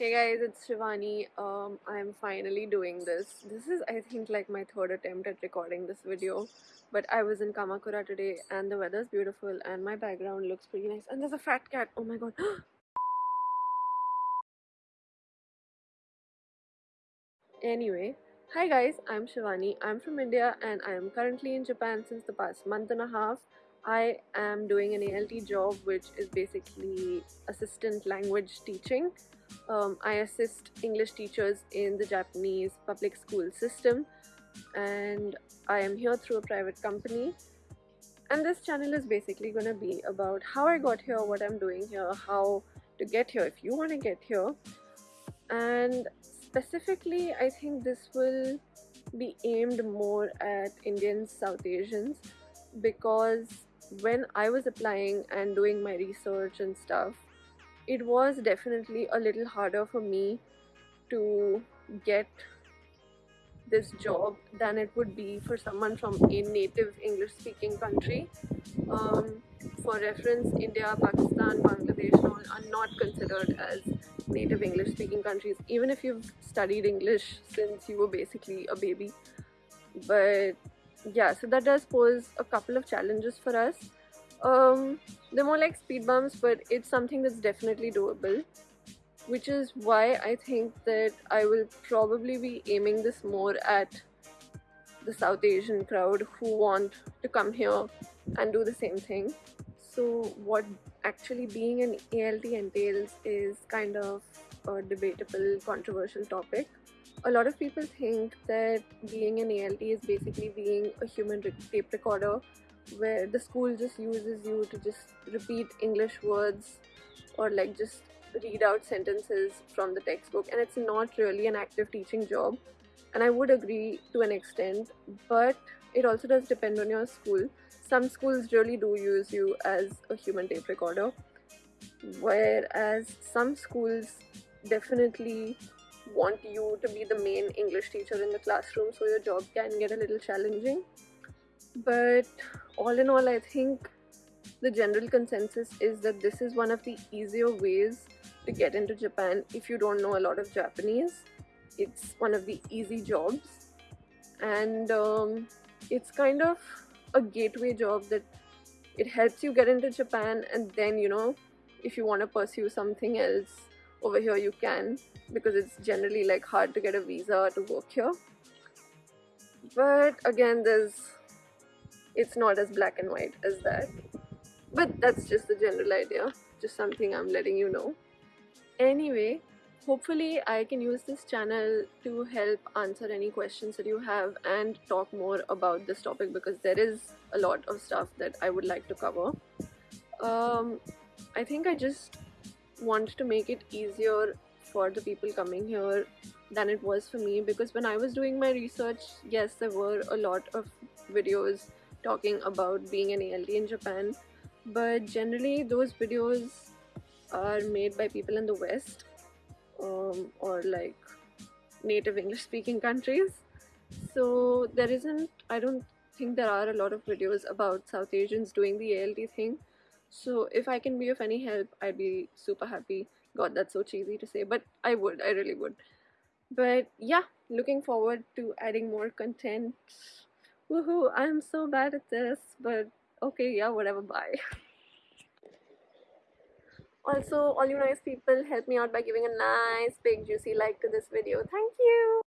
Hey guys, it's Shivani. Um, I'm finally doing this. This is, I think, like my third attempt at recording this video. But I was in Kamakura today and the weather's beautiful and my background looks pretty nice. And there's a fat cat. Oh my god. anyway, hi guys, I'm Shivani. I'm from India and I am currently in Japan since the past month and a half. I am doing an ALT job which is basically assistant language teaching um, I assist English teachers in the Japanese public school system and I am here through a private company. And this channel is basically to be about how I got here, what I'm doing here, how to get here if you want to get here. And specifically I think this will be aimed more at Indians, South Asians because when I was applying and doing my research and stuff it was definitely a little harder for me to get this job than it would be for someone from a native English speaking country. Um, for reference, India, Pakistan, Bangladesh are not considered as native English speaking countries, even if you've studied English since you were basically a baby. But yeah, so that does pose a couple of challenges for us. Um, they're more like speed bumps, but it's something that's definitely doable. Which is why I think that I will probably be aiming this more at the South Asian crowd who want to come here and do the same thing. So, what actually being an ALT entails is kind of a debatable, controversial topic. A lot of people think that being an ALT is basically being a human tape recorder where the school just uses you to just repeat English words or like just read out sentences from the textbook and it's not really an active teaching job and I would agree to an extent but it also does depend on your school. Some schools really do use you as a human tape recorder whereas some schools definitely want you to be the main English teacher in the classroom so your job can get a little challenging but all in all, I think the general consensus is that this is one of the easier ways to get into Japan if you don't know a lot of Japanese. It's one of the easy jobs, and um, it's kind of a gateway job that it helps you get into Japan, and then you know, if you want to pursue something else over here, you can because it's generally like hard to get a visa to work here. But again, there's it's not as black and white as that. But that's just the general idea. Just something i'm letting you know. Anyway hopefully i can use this channel to help answer any questions that you have and talk more about this topic because there is a lot of stuff that i would like to cover. Um, i think i just want to make it easier for the people coming here than it was for me because when i was doing my research yes there were a lot of videos talking about being an ALT in Japan, but generally those videos are made by people in the West um, or like native English speaking countries. So there isn't, I don't think there are a lot of videos about South Asians doing the ALT thing. So if I can be of any help, I'd be super happy. God, that's so cheesy to say, but I would, I really would. But yeah, looking forward to adding more content Woohoo, I'm so bad at this, but okay, yeah, whatever, bye. Also, all you nice people, help me out by giving a nice big juicy like to this video. Thank you!